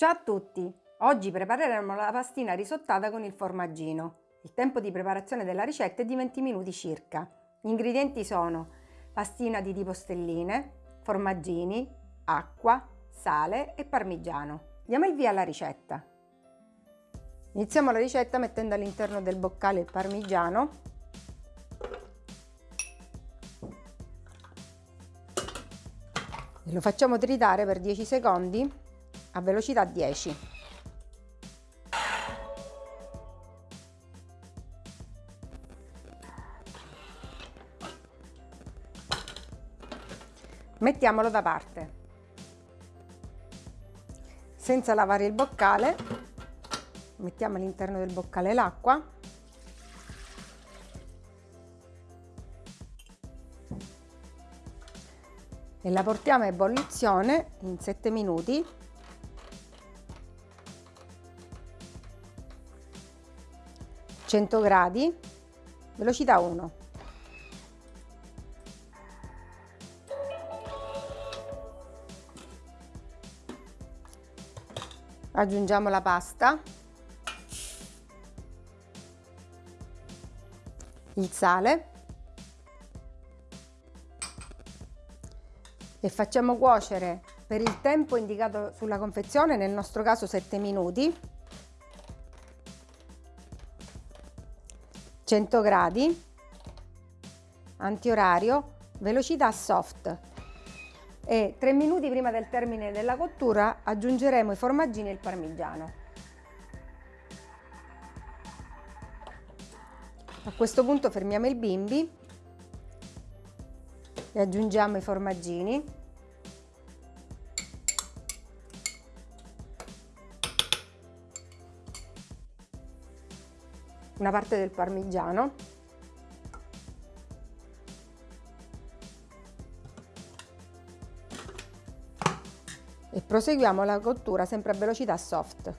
Ciao a tutti! Oggi prepareremo la pastina risottata con il formaggino. Il tempo di preparazione della ricetta è di 20 minuti circa. Gli ingredienti sono pastina di tipo stelline, formaggini, acqua, sale e parmigiano. Diamo il via alla ricetta. Iniziamo la ricetta mettendo all'interno del boccale il parmigiano e lo facciamo tritare per 10 secondi a velocità 10. Mettiamolo da parte. Senza lavare il boccale, mettiamo all'interno del boccale l'acqua e la portiamo a ebollizione in 7 minuti 100 gradi, velocità 1. Aggiungiamo la pasta, il sale. E facciamo cuocere per il tempo indicato sulla confezione, nel nostro caso 7 minuti, 100 gradi, antiorario, velocità soft e 3 minuti prima del termine della cottura aggiungeremo i formaggini e il parmigiano. A questo punto fermiamo il bimbi e aggiungiamo i formaggini una parte del parmigiano e proseguiamo la cottura sempre a velocità soft.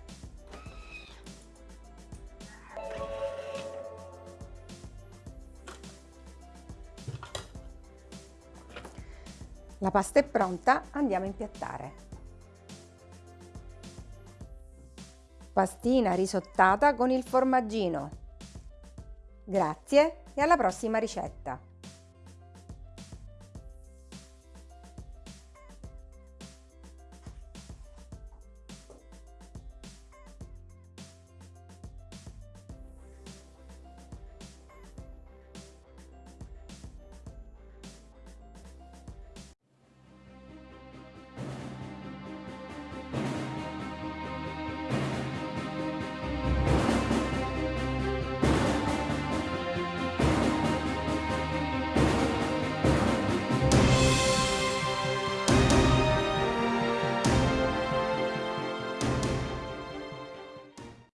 La pasta è pronta, andiamo a impiattare. Pastina risottata con il formaggino. Grazie e alla prossima ricetta!